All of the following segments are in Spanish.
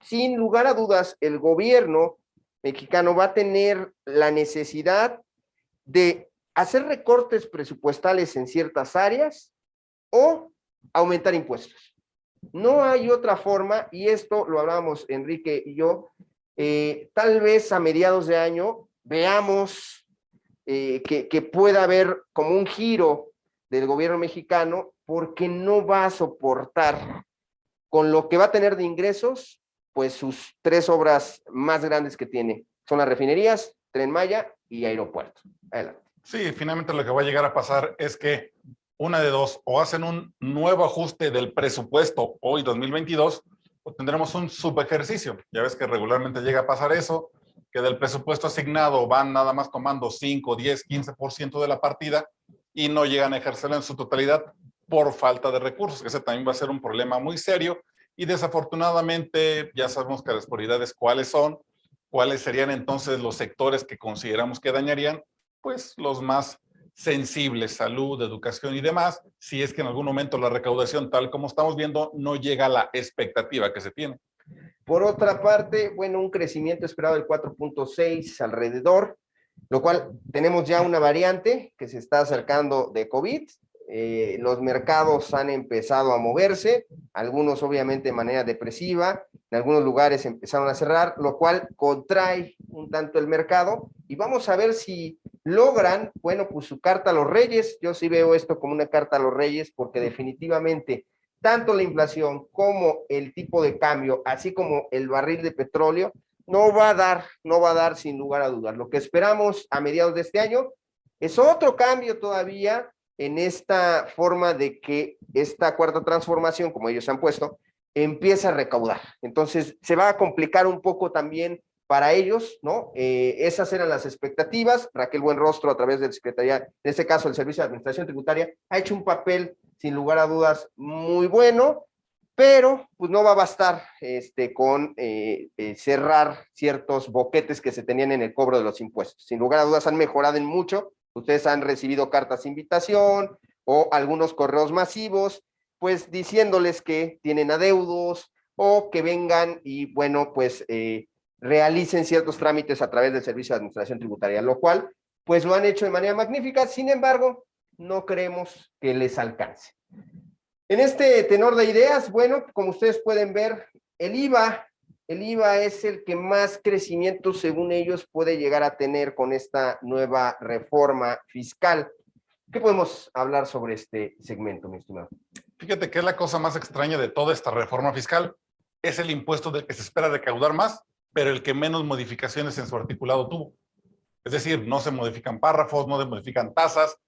sin lugar a dudas, el gobierno mexicano va a tener la necesidad de hacer recortes presupuestales en ciertas áreas o aumentar impuestos. No hay otra forma, y esto lo hablábamos Enrique y yo, eh, tal vez a mediados de año veamos eh, que, que pueda haber como un giro del gobierno mexicano porque no va a soportar con lo que va a tener de ingresos, pues sus tres obras más grandes que tiene. Son las refinerías, Tren Maya y aeropuerto. Adelante. Sí, finalmente lo que va a llegar a pasar es que una de dos, o hacen un nuevo ajuste del presupuesto hoy 2022, o tendremos un subejercicio. Ya ves que regularmente llega a pasar eso, que del presupuesto asignado van nada más tomando 5, 10, 15% de la partida y no llegan a ejercerlo en su totalidad por falta de recursos, que ese también va a ser un problema muy serio y desafortunadamente ya sabemos que las prioridades cuáles son, cuáles serían entonces los sectores que consideramos que dañarían, pues los más sensibles, salud, educación y demás, si es que en algún momento la recaudación, tal como estamos viendo, no llega a la expectativa que se tiene. Por otra parte, bueno, un crecimiento esperado del 4.6 alrededor, lo cual tenemos ya una variante que se está acercando de COVID, eh, los mercados han empezado a moverse, algunos obviamente de manera depresiva, en algunos lugares empezaron a cerrar, lo cual contrae un tanto el mercado, y vamos a ver si logran, bueno, pues su carta a los reyes, yo sí veo esto como una carta a los reyes, porque definitivamente tanto la inflación como el tipo de cambio, así como el barril de petróleo, no va a dar, no va a dar sin lugar a dudas. Lo que esperamos a mediados de este año es otro cambio todavía en esta forma de que esta cuarta transformación, como ellos han puesto, empieza a recaudar. Entonces, se va a complicar un poco también para ellos, ¿no? Eh, esas eran las expectativas. Raquel Buenrostro, a través del Secretaría, en este caso el Servicio de Administración Tributaria, ha hecho un papel, sin lugar a dudas, muy bueno, pero pues no va a bastar este, con eh, eh, cerrar ciertos boquetes que se tenían en el cobro de los impuestos. Sin lugar a dudas han mejorado en mucho, Ustedes han recibido cartas de invitación o algunos correos masivos, pues diciéndoles que tienen adeudos o que vengan y, bueno, pues eh, realicen ciertos trámites a través del Servicio de Administración Tributaria, lo cual, pues lo han hecho de manera magnífica, sin embargo, no creemos que les alcance. En este tenor de ideas, bueno, como ustedes pueden ver, el IVA el IVA es el que más crecimiento, según ellos, puede llegar a tener con esta nueva reforma fiscal. ¿Qué podemos hablar sobre este segmento, mi estimado? Fíjate que es la cosa más extraña de toda esta reforma fiscal. Es el impuesto del que se espera recaudar más, pero el que menos modificaciones en su articulado tuvo. Es decir, no se modifican párrafos, no se modifican tasas,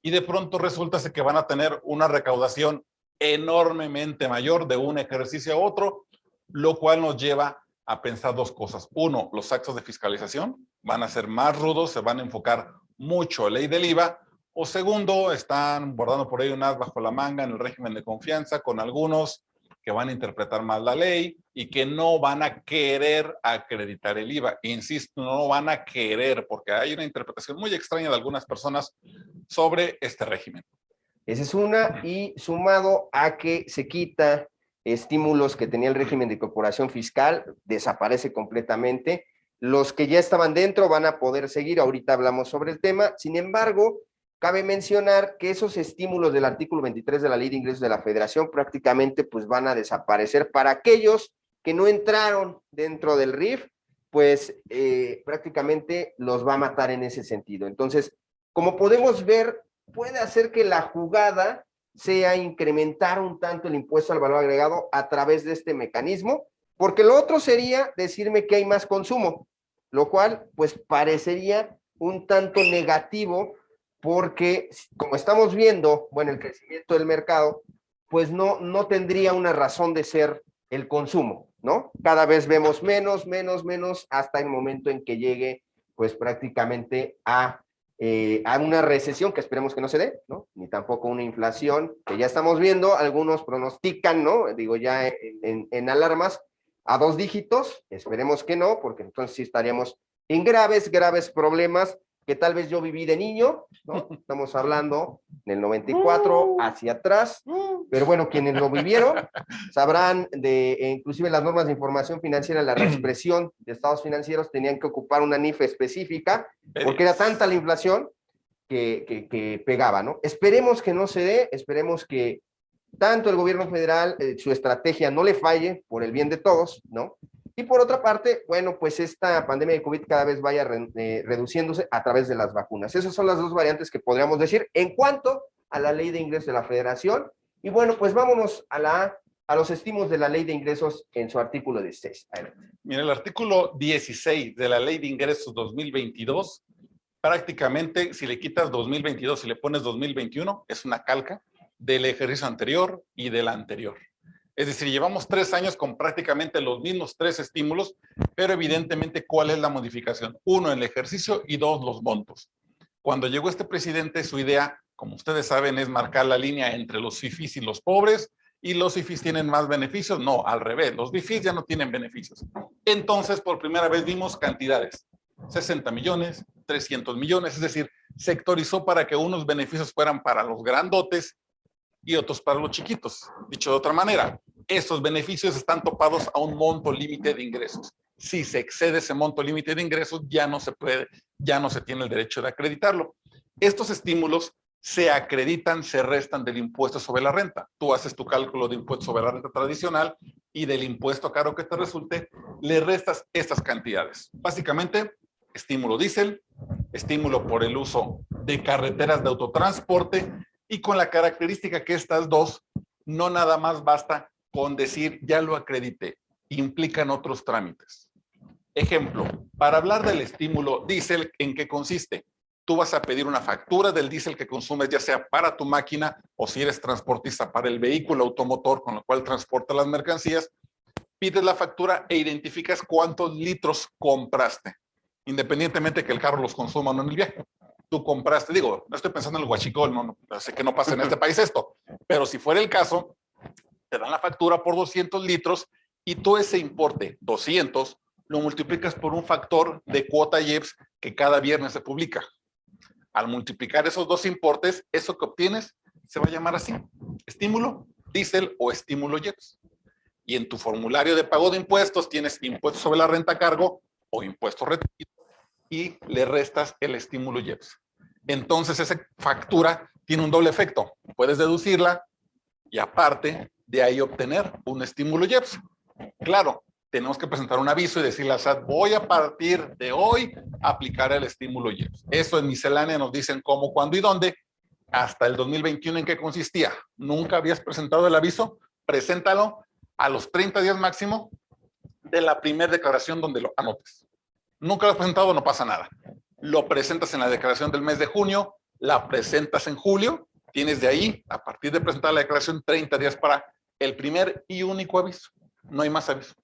y de pronto resulta que van a tener una recaudación enormemente mayor de un ejercicio a otro, lo cual nos lleva a pensar dos cosas. Uno, los actos de fiscalización van a ser más rudos, se van a enfocar mucho a ley del IVA. O segundo, están bordando por ahí un as bajo la manga en el régimen de confianza con algunos que van a interpretar mal la ley y que no van a querer acreditar el IVA. Insisto, no van a querer porque hay una interpretación muy extraña de algunas personas sobre este régimen. Esa es una, y sumado a que se quita estímulos que tenía el régimen de incorporación fiscal, desaparece completamente. Los que ya estaban dentro van a poder seguir, ahorita hablamos sobre el tema. Sin embargo, cabe mencionar que esos estímulos del artículo 23 de la Ley de Ingresos de la Federación prácticamente pues van a desaparecer para aquellos que no entraron dentro del RIF, pues eh, prácticamente los va a matar en ese sentido. Entonces, como podemos ver, puede hacer que la jugada sea incrementar un tanto el impuesto al valor agregado a través de este mecanismo, porque lo otro sería decirme que hay más consumo, lo cual pues parecería un tanto negativo porque como estamos viendo, bueno, el crecimiento del mercado, pues no, no tendría una razón de ser el consumo, ¿no? Cada vez vemos menos, menos, menos, hasta el momento en que llegue pues prácticamente a eh, a una recesión que esperemos que no se dé, ¿no? Ni tampoco una inflación que ya estamos viendo, algunos pronostican, ¿no? Digo ya en, en alarmas a dos dígitos, esperemos que no, porque entonces sí estaríamos en graves, graves problemas que tal vez yo viví de niño, ¿no? Estamos hablando del 94 hacia atrás, pero bueno, quienes lo vivieron sabrán de, e inclusive las normas de información financiera, la reexpresión de estados financieros tenían que ocupar una NIF específica, porque era tanta la inflación que, que, que pegaba, ¿no? Esperemos que no se dé, esperemos que tanto el gobierno federal, eh, su estrategia no le falle por el bien de todos, ¿no? Y por otra parte, bueno, pues esta pandemia de COVID cada vez vaya eh, reduciéndose a través de las vacunas. Esas son las dos variantes que podríamos decir en cuanto a la ley de ingresos de la federación. Y bueno, pues vámonos a, la, a los estímulos de la ley de ingresos en su artículo 16. Mira, el artículo 16 de la ley de ingresos 2022, prácticamente si le quitas 2022 y le pones 2021, es una calca del ejercicio anterior y del anterior. Es decir, llevamos tres años con prácticamente los mismos tres estímulos, pero evidentemente, ¿cuál es la modificación? Uno, el ejercicio y dos, los montos. Cuando llegó este presidente, su idea, como ustedes saben, es marcar la línea entre los FIFIs y los pobres, y los FIFIs tienen más beneficios. No, al revés, los FIFIs ya no tienen beneficios. Entonces, por primera vez vimos cantidades, 60 millones, 300 millones, es decir, sectorizó para que unos beneficios fueran para los grandotes y otros para los chiquitos. Dicho de otra manera, esos beneficios están topados a un monto límite de ingresos. Si se excede ese monto límite de ingresos, ya no se puede, ya no se tiene el derecho de acreditarlo. Estos estímulos se acreditan, se restan del impuesto sobre la renta. Tú haces tu cálculo de impuesto sobre la renta tradicional y del impuesto caro que te resulte, le restas estas cantidades. Básicamente, estímulo diésel, estímulo por el uso de carreteras de autotransporte y con la característica que estas dos no nada más basta con decir ya lo acredité, implican otros trámites. Ejemplo, para hablar del estímulo diésel, ¿en qué consiste? Tú vas a pedir una factura del diésel que consumes, ya sea para tu máquina o si eres transportista para el vehículo automotor con el cual transporta las mercancías, pides la factura e identificas cuántos litros compraste, independientemente que el carro los consuma o no en el viaje tú compraste, digo, no estoy pensando en el guachicol, no, no, sé que no pasa en este país esto, pero si fuera el caso, te dan la factura por 200 litros y tú ese importe, 200, lo multiplicas por un factor de cuota IEPS que cada viernes se publica. Al multiplicar esos dos importes, eso que obtienes se va a llamar así, estímulo, diésel o estímulo IEPS. Y en tu formulario de pago de impuestos tienes impuestos sobre la renta a cargo o impuestos retenidos y le restas el estímulo IEPS. Entonces esa factura tiene un doble efecto. Puedes deducirla y aparte de ahí obtener un estímulo IEPS. Claro, tenemos que presentar un aviso y decirle a SAT, voy a partir de hoy a aplicar el estímulo IEPS. Eso en miscelánea nos dicen cómo, cuándo y dónde. Hasta el 2021 en qué consistía. Nunca habías presentado el aviso, preséntalo a los 30 días máximo de la primera declaración donde lo anotes. Nunca lo has presentado, no pasa nada. Lo presentas en la declaración del mes de junio, la presentas en julio, tienes de ahí, a partir de presentar la declaración, 30 días para el primer y único aviso. No hay más aviso.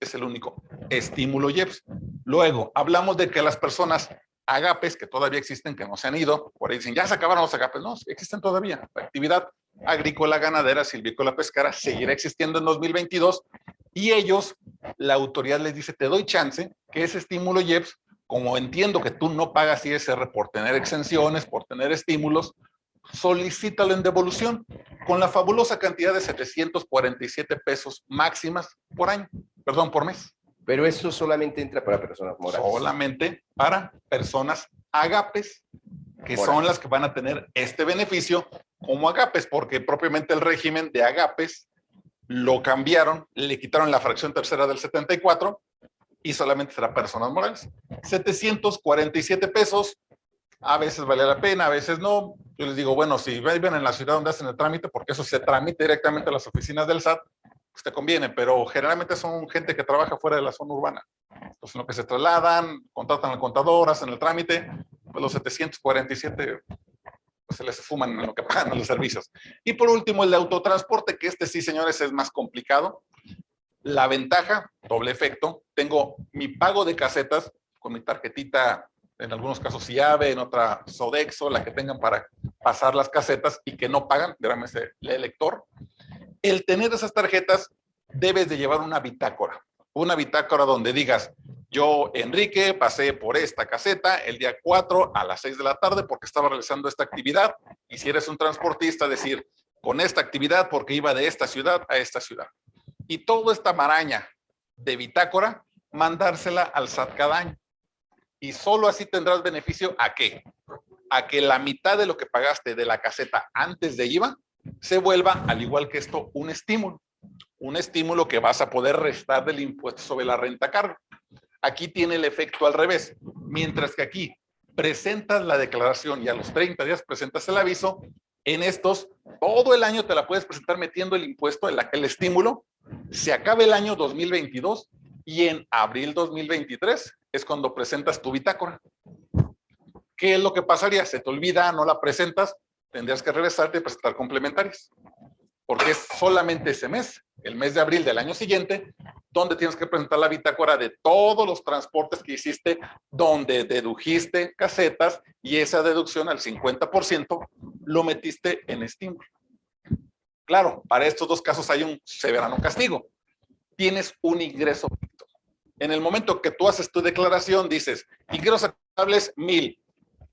Es el único estímulo IEPS. Luego, hablamos de que las personas agapes, que todavía existen, que no se han ido, por ahí dicen, ya se acabaron los agapes. No, existen todavía. La actividad agrícola, ganadera, silvícola, pescara seguirá existiendo en 2022 y ellos, la autoridad les dice, te doy chance que ese estímulo IEPS, como entiendo que tú no pagas ISR por tener exenciones, por tener estímulos, solicítalo en devolución con la fabulosa cantidad de 747 pesos máximas por año, perdón, por mes. Pero eso solamente entra para personas morales. Solamente para personas agapes, que son las que van a tener este beneficio como agapes, porque propiamente el régimen de agapes lo cambiaron, le quitaron la fracción tercera del 74 y solamente será personas morales. 747 pesos, a veces vale la pena, a veces no. Yo les digo, bueno, si viven en la ciudad donde hacen el trámite, porque eso se tramite directamente a las oficinas del SAT, pues te conviene, pero generalmente son gente que trabaja fuera de la zona urbana. Entonces, lo que se trasladan, contratan al contador, hacen el trámite, pues los 747 pues se les fuman en lo que pagan los servicios. Y por último, el de autotransporte, que este sí, señores, es más complicado. La ventaja, doble efecto, tengo mi pago de casetas con mi tarjetita, en algunos casos IAVE, en otra Sodexo, la que tengan para pasar las casetas y que no pagan, ese el lector. El tener esas tarjetas, debes de llevar una bitácora. Una bitácora donde digas, Yo, Enrique, pasé por esta caseta el día 4 a las 6 de la tarde porque estaba realizando esta actividad. Y si eres un transportista, decir, con esta actividad porque iba de esta ciudad a esta ciudad. Y toda esta maraña de bitácora, mandársela al SAT cada año. Y solo así tendrás beneficio a qué? A que la mitad de lo que pagaste de la caseta antes de IVA se vuelva, al igual que esto, un estímulo. Un estímulo que vas a poder restar del impuesto sobre la renta cargo. Aquí tiene el efecto al revés. Mientras que aquí presentas la declaración y a los 30 días presentas el aviso, en estos, todo el año te la puedes presentar metiendo el impuesto, el, el estímulo, se acaba el año 2022 y en abril 2023 es cuando presentas tu bitácora. ¿Qué es lo que pasaría? Se te olvida, no la presentas, tendrías que regresarte y presentar complementarias. Porque es solamente ese mes, el mes de abril del año siguiente, donde tienes que presentar la bitácora de todos los transportes que hiciste, donde dedujiste casetas y esa deducción al 50% lo metiste en estímulo. Claro, para estos dos casos hay un severano castigo. Tienes un ingreso. En el momento que tú haces tu declaración, dices, ingresos acumulables mil.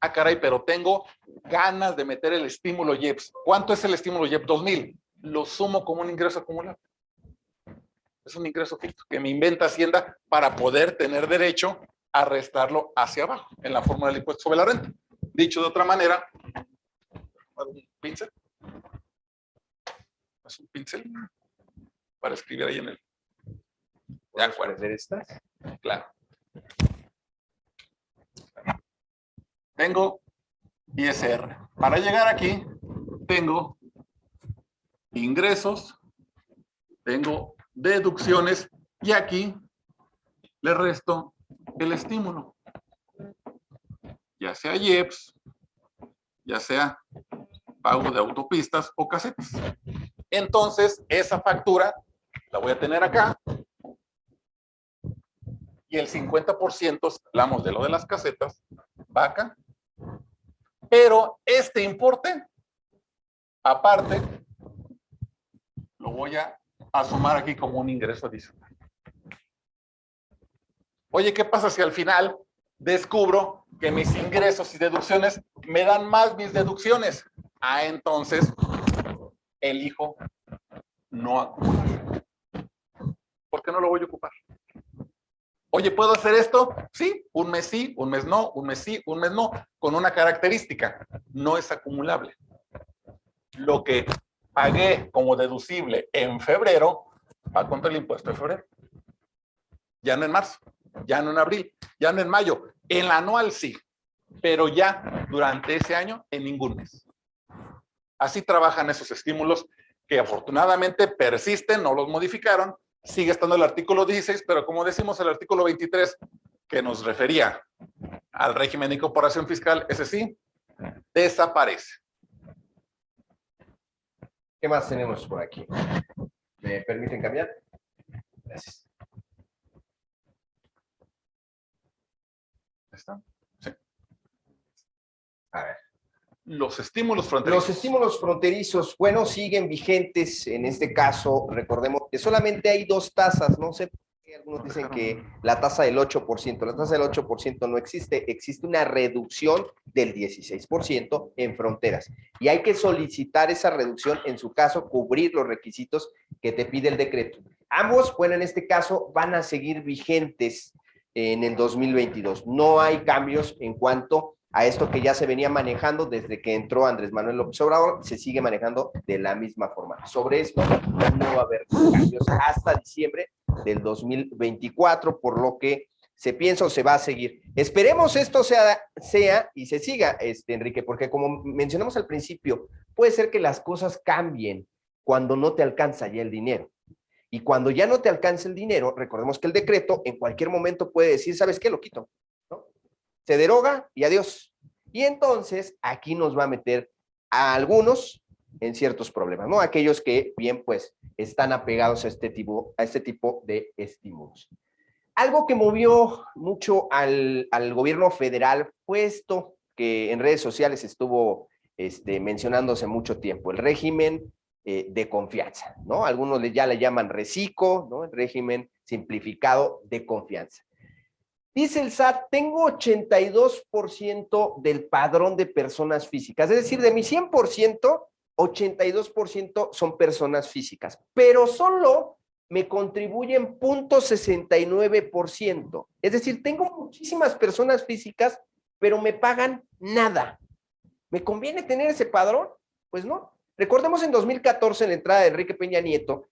Ah, caray, pero tengo ganas de meter el estímulo IEPS. ¿Cuánto es el estímulo IEPS? Dos mil. Lo sumo como un ingreso acumulable es un ingreso fijo que me inventa Hacienda para poder tener derecho a restarlo hacia abajo en la fórmula del impuesto sobre la renta. Dicho de otra manera, un pincel. Es un pincel para escribir ahí en el. ¿De acuerdo? estas? Claro. Tengo ISR. Para llegar aquí, tengo ingresos, tengo deducciones y aquí le resto el estímulo. Ya sea IEPS, ya sea pago de autopistas o casetas. Entonces, esa factura la voy a tener acá. Y el 50%, hablamos de lo de las casetas, va acá. Pero este importe, aparte, lo voy a sumar aquí como un ingreso adicional. Oye, ¿qué pasa si al final descubro que mis ingresos y deducciones me dan más mis deducciones? Ah, entonces elijo no acumular. ¿Por qué no lo voy a ocupar? Oye, ¿puedo hacer esto? Sí, un mes sí, un mes no, un mes sí, un mes no, con una característica, no es acumulable. Lo que pagué como deducible en febrero, va contra el impuesto de febrero. Ya no en marzo, ya no en abril, ya no en mayo. En la anual sí, pero ya durante ese año en ningún mes. Así trabajan esos estímulos que afortunadamente persisten, no los modificaron. Sigue estando el artículo 16, pero como decimos el artículo 23, que nos refería al régimen de incorporación fiscal, ese sí, desaparece. ¿Qué más tenemos por aquí? ¿Me permiten cambiar? Gracias. ¿Está? Sí. A ver. Los estímulos fronterizos. Los estímulos fronterizos, bueno, siguen vigentes. En este caso, recordemos que solamente hay dos tasas. No sé algunos dicen que la tasa del 8%, la tasa del 8% no existe, existe una reducción del 16% en fronteras. Y hay que solicitar esa reducción, en su caso, cubrir los requisitos que te pide el decreto. Ambos, bueno, en este caso, van a seguir vigentes en el 2022. No hay cambios en cuanto a esto que ya se venía manejando desde que entró Andrés Manuel López Obrador, se sigue manejando de la misma forma. Sobre esto no va a haber cambios hasta diciembre del 2024, por lo que se piensa o se va a seguir. Esperemos esto sea, sea y se siga, este, Enrique, porque como mencionamos al principio, puede ser que las cosas cambien cuando no te alcanza ya el dinero. Y cuando ya no te alcanza el dinero, recordemos que el decreto en cualquier momento puede decir, ¿sabes qué? Lo quito se deroga y adiós. Y entonces aquí nos va a meter a algunos en ciertos problemas, ¿no? Aquellos que bien pues están apegados a este tipo, a este tipo de estímulos. Algo que movió mucho al, gobierno federal fue esto que en redes sociales estuvo este, mencionándose mucho tiempo, el régimen eh, de confianza, ¿no? Algunos ya le llaman RECICO, ¿no? El régimen simplificado de confianza. Dice el SAT, tengo 82% del padrón de personas físicas, es decir, de mi 100%, 82% son personas físicas, pero solo me contribuyen 0.69%. Es decir, tengo muchísimas personas físicas, pero me pagan nada. ¿Me conviene tener ese padrón? Pues no. Recordemos en 2014, en la entrada de Enrique Peña Nieto,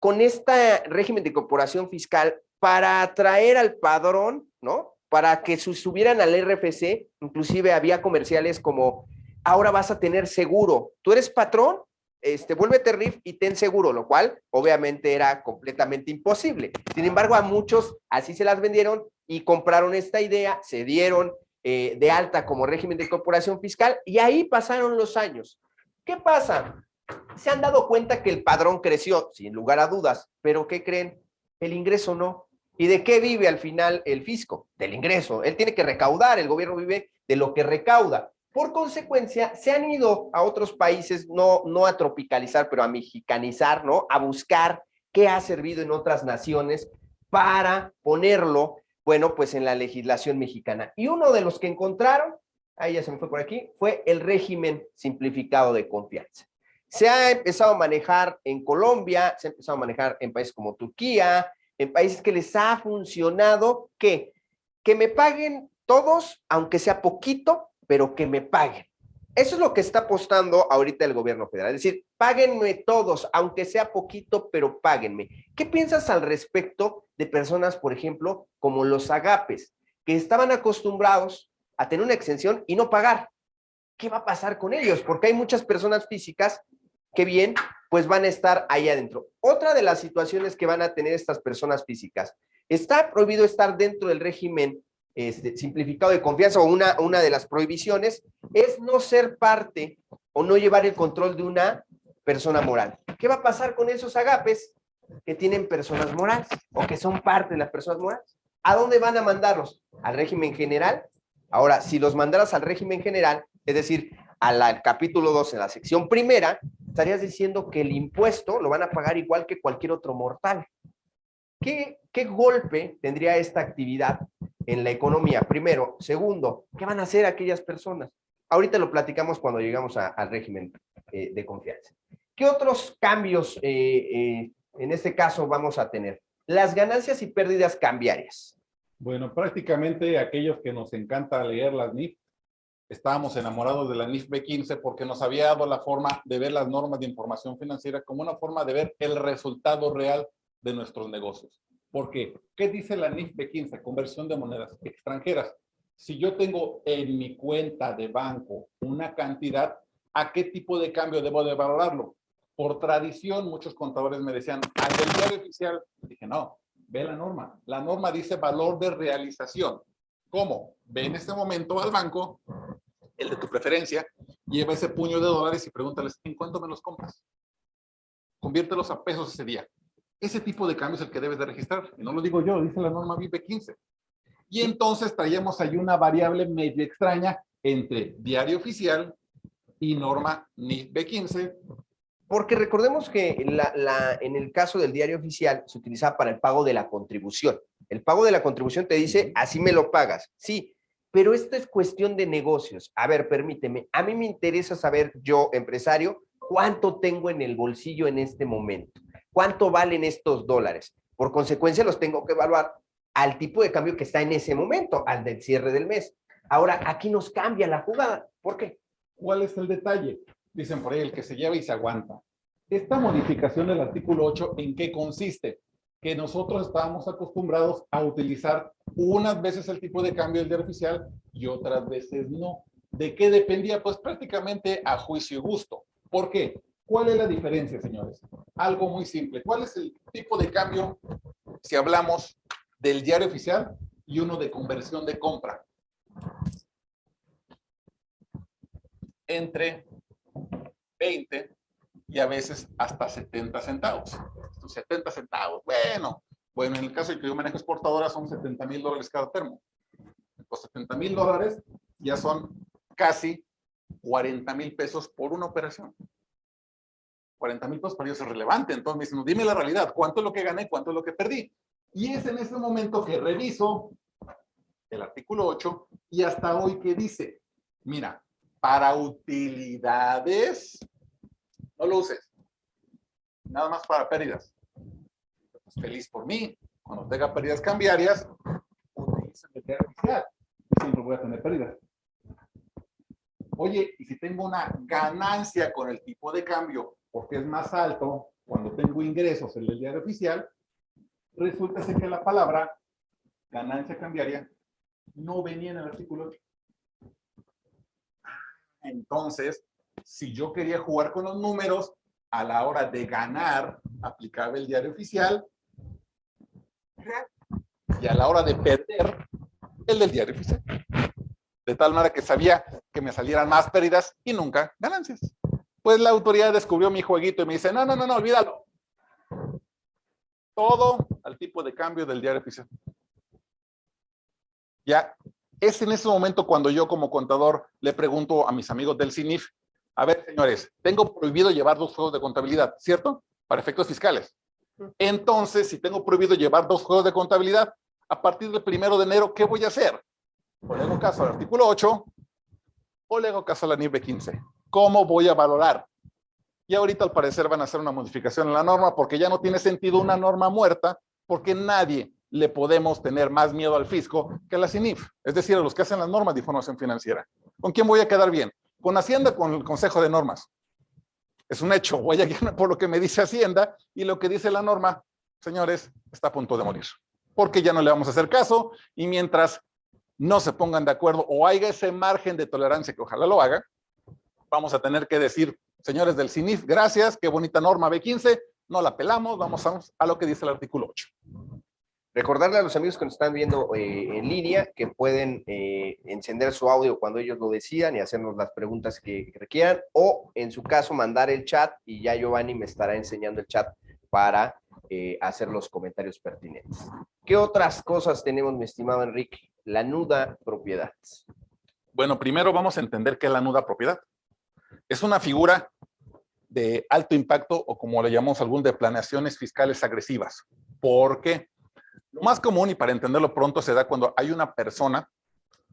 con este régimen de corporación fiscal, para atraer al padrón, ¿no? Para que subieran al RFC, inclusive había comerciales como, ahora vas a tener seguro. Tú eres patrón, este, vuélvete RIF y ten seguro, lo cual obviamente era completamente imposible. Sin embargo, a muchos así se las vendieron y compraron esta idea, se dieron eh, de alta como régimen de corporación fiscal y ahí pasaron los años. ¿Qué pasa? Se han dado cuenta que el padrón creció, sin lugar a dudas, pero ¿qué creen? El ingreso no. ¿Y de qué vive al final el fisco? Del ingreso. Él tiene que recaudar, el gobierno vive de lo que recauda. Por consecuencia, se han ido a otros países, no, no a tropicalizar, pero a mexicanizar, ¿no? A buscar qué ha servido en otras naciones para ponerlo, bueno, pues en la legislación mexicana. Y uno de los que encontraron, ahí ya se me fue por aquí, fue el régimen simplificado de confianza. Se ha empezado a manejar en Colombia, se ha empezado a manejar en países como Turquía, en países que les ha funcionado, que Que me paguen todos, aunque sea poquito, pero que me paguen. Eso es lo que está apostando ahorita el gobierno federal. Es decir, páguenme todos, aunque sea poquito, pero páguenme. ¿Qué piensas al respecto de personas, por ejemplo, como los agapes, que estaban acostumbrados a tener una exención y no pagar? ¿Qué va a pasar con ellos? Porque hay muchas personas físicas que bien, pues van a estar ahí adentro. Otra de las situaciones que van a tener estas personas físicas, está prohibido estar dentro del régimen este, simplificado de confianza o una, una de las prohibiciones es no ser parte o no llevar el control de una persona moral. ¿Qué va a pasar con esos agapes que tienen personas morales o que son parte de las personas morales? ¿A dónde van a mandarlos? ¿Al régimen general? Ahora, si los mandaras al régimen general, es decir, al capítulo 2, en la sección primera, estarías diciendo que el impuesto lo van a pagar igual que cualquier otro mortal. ¿Qué, qué golpe tendría esta actividad en la economía, primero. Segundo, ¿qué van a hacer aquellas personas? Ahorita lo platicamos cuando llegamos al régimen eh, de confianza. ¿Qué otros cambios eh, eh, en este caso vamos a tener? Las ganancias y pérdidas cambiarias. Bueno, prácticamente aquellos que nos encanta leer las NIF, estábamos enamorados de la NIF B15 porque nos había dado la forma de ver las normas de información financiera como una forma de ver el resultado real de nuestros negocios. ¿Por qué? ¿Qué dice la NIF B15? Conversión de monedas extranjeras. Si yo tengo en mi cuenta de banco una cantidad, ¿a qué tipo de cambio debo de valorarlo? Por tradición, muchos contadores me decían, al del diario oficial, dije, no, ve la norma. La norma dice valor de realización. ¿Cómo? Ve en este momento al banco, el de tu preferencia, lleva ese puño de dólares y pregúntales, ¿en cuánto me los compras? Conviértelos a pesos ese día. Ese tipo de cambio es el que debes de registrar. Y no lo digo yo, dice la norma VIP 15. Y entonces traíamos ahí una variable medio extraña entre diario oficial y norma NIF B15. Porque recordemos que la, en el caso del diario oficial se utiliza para el pago de la contribución. El pago de la contribución te dice, así me lo pagas. Sí, pero esto es cuestión de negocios. A ver, permíteme, a mí me interesa saber yo, empresario, cuánto tengo en el bolsillo en este momento cuánto valen estos dólares. Por consecuencia, los tengo que evaluar al tipo de cambio que está en ese momento, al del cierre del mes. Ahora, aquí nos cambia la jugada. ¿Por qué? ¿Cuál es el detalle? Dicen por ahí, el que se lleva y se aguanta. Esta modificación del artículo 8, ¿en qué consiste? Que nosotros estábamos acostumbrados a utilizar unas veces el tipo de cambio del día oficial y otras veces no. ¿De qué dependía? Pues prácticamente a juicio y gusto. ¿Por qué? ¿Cuál es la diferencia, señores? Algo muy simple. ¿Cuál es el tipo de cambio si hablamos del diario oficial y uno de conversión de compra? Entre 20 y a veces hasta 70 centavos. 70 centavos, bueno, bueno, en el caso de que yo manejo exportadora son 70 mil dólares cada termo. Los 70 mil dólares ya son casi 40 mil pesos por una operación. 40 mil pesos para ellos es relevante. Entonces me dicen, dime la realidad, ¿cuánto es lo que gané, cuánto es lo que perdí? Y es en ese momento que reviso el artículo 8, y hasta hoy que dice, mira, para utilidades, no lo uses, nada más para pérdidas. Pues, feliz por mí, cuando tenga pérdidas cambiarias, siempre voy a tener pérdidas. Oye, y si tengo una ganancia con el tipo de cambio, porque es más alto cuando tengo ingresos en el diario oficial, resulta ser que la palabra ganancia cambiaria no venía en el artículo 8. Entonces, si yo quería jugar con los números, a la hora de ganar, aplicaba el diario oficial, y a la hora de perder, el del diario oficial. De tal manera que sabía que me salieran más pérdidas y nunca ganancias. Pues la autoridad descubrió mi jueguito y me dice, no, no, no, no, olvídalo. Todo al tipo de cambio del diario oficial. Ya, es en ese momento cuando yo como contador le pregunto a mis amigos del CINIF, a ver, señores, tengo prohibido llevar dos juegos de contabilidad, ¿cierto? Para efectos fiscales. Entonces, si tengo prohibido llevar dos juegos de contabilidad, a partir del primero de enero, ¿qué voy a hacer? O le hago caso al artículo 8, o le hago caso a la NIB 15. ¿Cómo voy a valorar? Y ahorita al parecer van a hacer una modificación en la norma porque ya no tiene sentido una norma muerta porque nadie le podemos tener más miedo al fisco que a la CINIF, es decir, a los que hacen las normas de información financiera. ¿Con quién voy a quedar bien? Con Hacienda, con el Consejo de Normas. Es un hecho, a guiarme por lo que me dice Hacienda y lo que dice la norma, señores, está a punto de morir. Porque ya no le vamos a hacer caso y mientras no se pongan de acuerdo o haya ese margen de tolerancia que ojalá lo haga, vamos a tener que decir, señores del CINIF, gracias, qué bonita norma B15, no la pelamos, vamos a, lo que dice el artículo 8. Recordarle a los amigos que nos están viendo eh, en línea que pueden eh, encender su audio cuando ellos lo decidan y hacernos las preguntas que, requieran o en su caso mandar el chat y ya Giovanni me estará enseñando el chat para eh, hacer los comentarios pertinentes. ¿Qué otras cosas tenemos, mi estimado Enrique? La nuda propiedad. Bueno, primero vamos a entender qué es la nuda propiedad. Es una figura de alto impacto o como le llamamos algún de planeaciones fiscales agresivas. ¿Por qué? Más común y para entenderlo pronto se da cuando hay una persona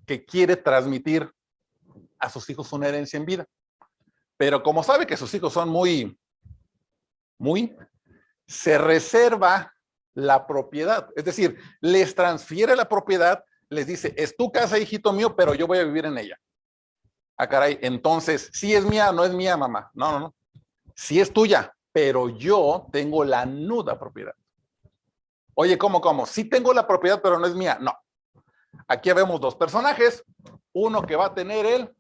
que quiere transmitir a sus hijos una herencia en vida. Pero como sabe que sus hijos son muy, muy, se reserva la propiedad. Es decir, les transfiere la propiedad, les dice, es tu casa, hijito mío, pero yo voy a vivir en ella. Ah, caray, entonces, si es mía, no es mía, mamá. No, no, no. Si es tuya, pero yo tengo la nuda propiedad. Oye, ¿cómo, cómo? Sí tengo la propiedad, pero no es mía. No. Aquí vemos dos personajes. Uno que va a tener el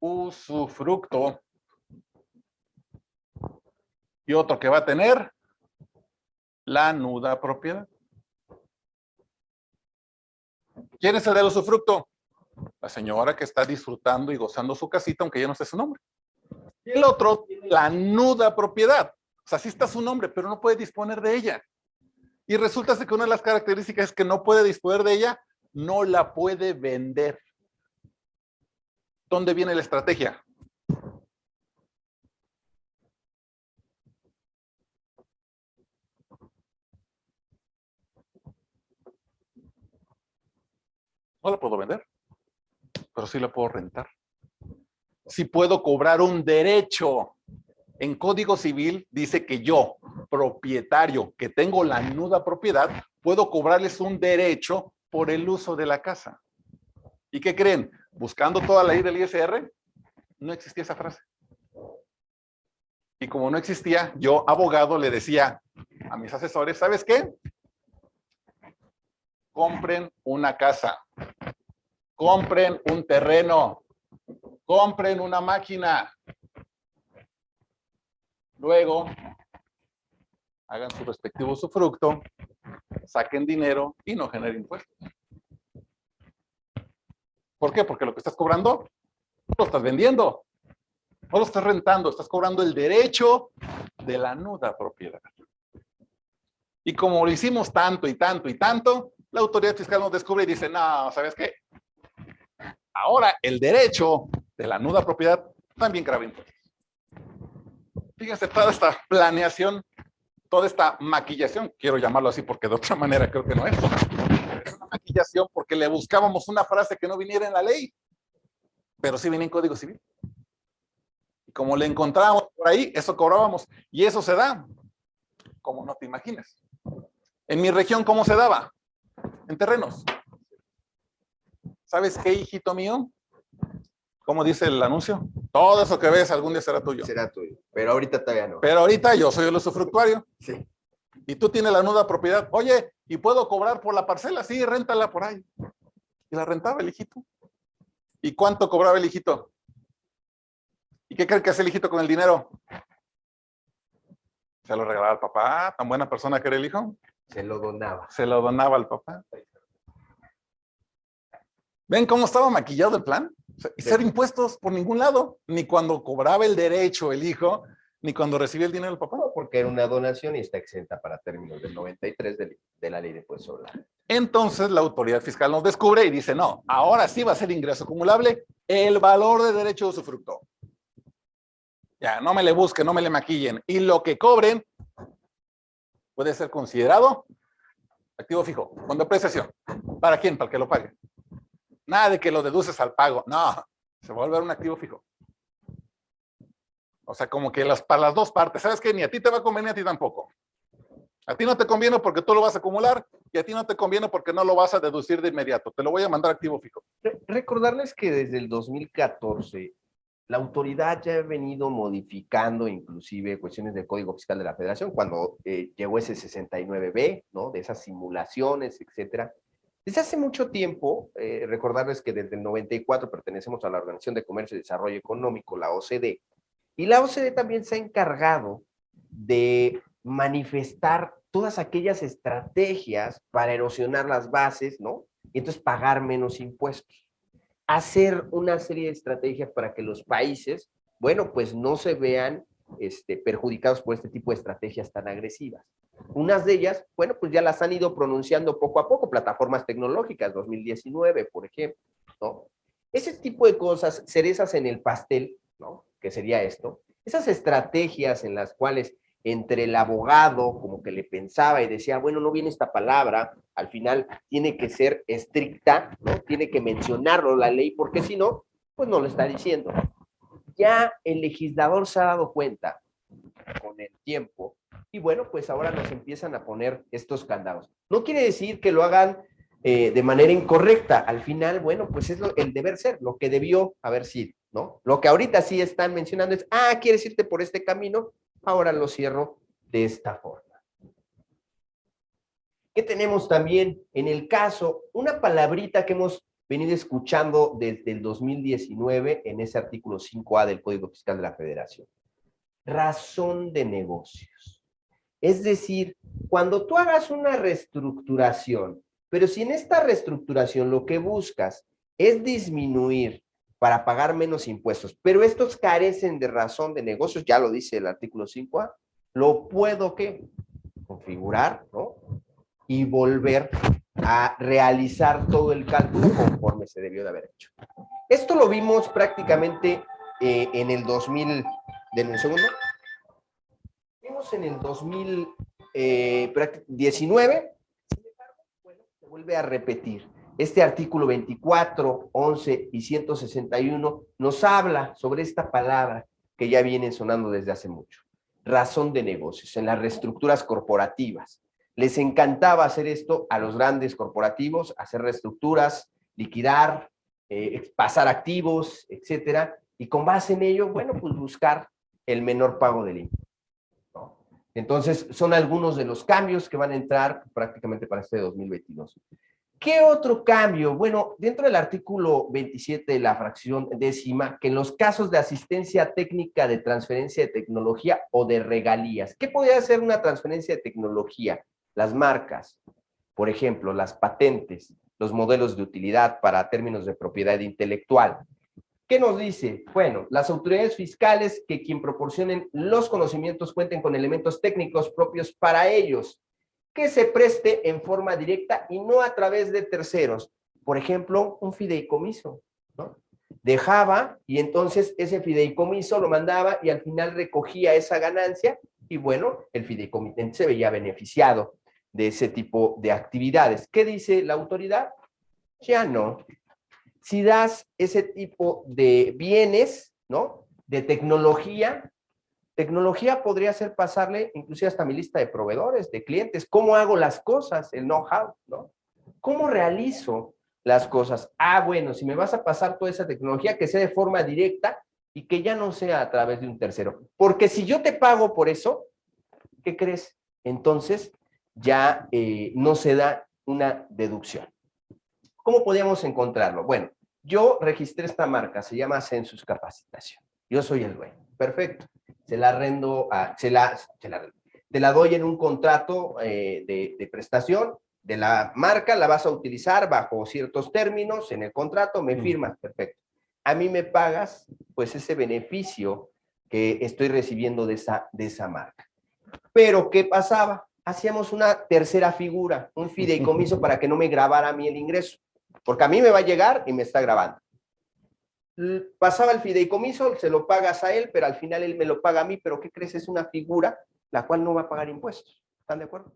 usufructo. Y otro que va a tener la nuda propiedad. ¿Quién es el del usufructo? La señora que está disfrutando y gozando su casita, aunque ya no sé su nombre. Y el otro, la nuda propiedad. O sea, sí está su nombre, pero no puede disponer de ella. Y resulta que una de las características es que no puede disponer de ella, no la puede vender. ¿Dónde viene la estrategia? No la puedo vender, pero sí la puedo rentar. Sí puedo cobrar un derecho en Código Civil dice que yo, propietario, que tengo la nuda propiedad, puedo cobrarles un derecho por el uso de la casa. ¿Y qué creen? Buscando toda la ley del ISR, no existía esa frase. Y como no existía, yo, abogado, le decía a mis asesores, ¿sabes qué? Compren una casa, compren un terreno, compren una máquina, Luego, hagan su respectivo usufructo, saquen dinero y no generen impuestos. ¿Por qué? Porque lo que estás cobrando lo estás vendiendo. No lo estás rentando, estás cobrando el derecho de la nuda propiedad. Y como lo hicimos tanto y tanto y tanto, la autoridad fiscal nos descubre y dice, no, ¿sabes qué? Ahora el derecho de la nuda propiedad también graba impuestos. Fíjense toda esta planeación, toda esta maquillación, quiero llamarlo así porque de otra manera creo que no es. Es una liquidación porque le buscábamos una frase que no viniera en la ley, pero sí viene en Código Civil. Y como le encontrábamos por ahí, eso cobrábamos. Y eso se da, como no te imaginas. En mi región, ¿cómo se daba? En terrenos. ¿Sabes qué, hijito mío? ¿Cómo dice el anuncio? Todo eso que ves algún día será tuyo. Será tuyo, pero ahorita todavía no. Pero ahorita yo soy el usufructuario. Sí. Y tú tienes la nuda propiedad. Oye, ¿y puedo cobrar por la parcela? Sí, réntala por ahí. Y la rentaba el hijito. ¿Y cuánto cobraba el hijito? ¿Y qué cree que hace el hijito con el dinero? Se lo regalaba al papá, tan buena persona que era el hijo. Se lo donaba. Se lo donaba al papá. ¿Ven cómo estaba maquillado el plan? Y ser impuestos por ningún lado, ni cuando cobraba el derecho el hijo, ni cuando recibía el dinero del papá. Porque era una donación y está exenta para términos del 93 de, de la ley de impuestos sobre la Entonces la autoridad fiscal nos descubre y dice, no, ahora sí va a ser ingreso acumulable el valor de derecho de usufructo. Ya, no me le busquen, no me le maquillen. Y lo que cobren puede ser considerado activo fijo, con depreciación. ¿Para quién? Para que lo pague. Nada de que lo deduces al pago. No, se va a volver un activo fijo. O sea, como que para las dos partes. ¿Sabes qué? Ni a ti te va a convenir, a ti tampoco. A ti no te conviene porque tú lo vas a acumular y a ti no te conviene porque no lo vas a deducir de inmediato. Te lo voy a mandar activo fijo. Recordarles que desde el 2014 la autoridad ya ha venido modificando inclusive cuestiones del Código Fiscal de la Federación cuando eh, llegó ese 69B, ¿no? De esas simulaciones, etcétera. Desde hace mucho tiempo, eh, recordarles que desde el 94 pertenecemos a la Organización de Comercio y Desarrollo Económico, la OCDE, y la OCDE también se ha encargado de manifestar todas aquellas estrategias para erosionar las bases, ¿no? Y entonces pagar menos impuestos. Hacer una serie de estrategias para que los países, bueno, pues no se vean este, perjudicados por este tipo de estrategias tan agresivas. Unas de ellas, bueno, pues ya las han ido pronunciando poco a poco, plataformas tecnológicas, 2019, por ejemplo, ¿no? Ese tipo de cosas, cerezas en el pastel, ¿no? Que sería esto. Esas estrategias en las cuales entre el abogado como que le pensaba y decía, bueno, no viene esta palabra, al final tiene que ser estricta, ¿no? Tiene que mencionarlo la ley, porque si no, pues no lo está diciendo. Ya el legislador se ha dado cuenta con el tiempo y bueno, pues ahora nos empiezan a poner estos candados. No quiere decir que lo hagan eh, de manera incorrecta. Al final, bueno, pues es el deber ser, lo que debió haber sido, ¿no? Lo que ahorita sí están mencionando es, ah, quieres irte por este camino, ahora lo cierro de esta forma. ¿Qué tenemos también en el caso? Una palabrita que hemos venido escuchando desde el 2019 en ese artículo 5A del Código Fiscal de la Federación. Razón de negocios. Es decir, cuando tú hagas una reestructuración, pero si en esta reestructuración lo que buscas es disminuir para pagar menos impuestos, pero estos carecen de razón de negocios, ya lo dice el artículo 5A, lo puedo ¿qué? configurar, ¿no? Y volver a realizar todo el cálculo conforme se debió de haber hecho. Esto lo vimos prácticamente eh, en el 2000, ¿de un segundo? en el 2019, eh, se vuelve a repetir. Este artículo 24, 11 y 161 nos habla sobre esta palabra que ya viene sonando desde hace mucho. Razón de negocios, en las reestructuras corporativas. Les encantaba hacer esto a los grandes corporativos, hacer reestructuras, liquidar, eh, pasar activos, etcétera, y con base en ello, bueno, pues buscar el menor pago del impuesto. Entonces, son algunos de los cambios que van a entrar prácticamente para este 2022. ¿Qué otro cambio? Bueno, dentro del artículo 27 de la fracción décima, que en los casos de asistencia técnica de transferencia de tecnología o de regalías, ¿qué podría ser una transferencia de tecnología? Las marcas, por ejemplo, las patentes, los modelos de utilidad para términos de propiedad intelectual, ¿Qué nos dice? Bueno, las autoridades fiscales que quien proporcionen los conocimientos cuenten con elementos técnicos propios para ellos, que se preste en forma directa y no a través de terceros. Por ejemplo, un fideicomiso, ¿no? Dejaba y entonces ese fideicomiso lo mandaba y al final recogía esa ganancia y bueno, el fideicomitente se veía beneficiado de ese tipo de actividades. ¿Qué dice la autoridad? Ya no. Si das ese tipo de bienes, ¿no? De tecnología, tecnología podría ser pasarle inclusive hasta mi lista de proveedores, de clientes, cómo hago las cosas, el know-how, ¿no? ¿Cómo realizo las cosas? Ah, bueno, si me vas a pasar toda esa tecnología, que sea de forma directa y que ya no sea a través de un tercero. Porque si yo te pago por eso, ¿qué crees? Entonces ya eh, no se da una deducción. ¿Cómo podíamos encontrarlo? Bueno, yo registré esta marca, se llama Census Capacitación. Yo soy el dueño. Perfecto. Se la arrendo, a, se, la, se la, te la doy en un contrato eh, de, de, prestación de la marca, la vas a utilizar bajo ciertos términos en el contrato, me firmas, perfecto. A mí me pagas, pues, ese beneficio que estoy recibiendo de esa, de esa marca. Pero, ¿qué pasaba? Hacíamos una tercera figura, un fideicomiso para que no me grabara a mí el ingreso. Porque a mí me va a llegar y me está grabando pasaba el fideicomiso, se lo pagas a él, pero al final él me lo paga a mí, pero ¿qué crees? Es una figura la cual no va a pagar impuestos. ¿Están de acuerdo?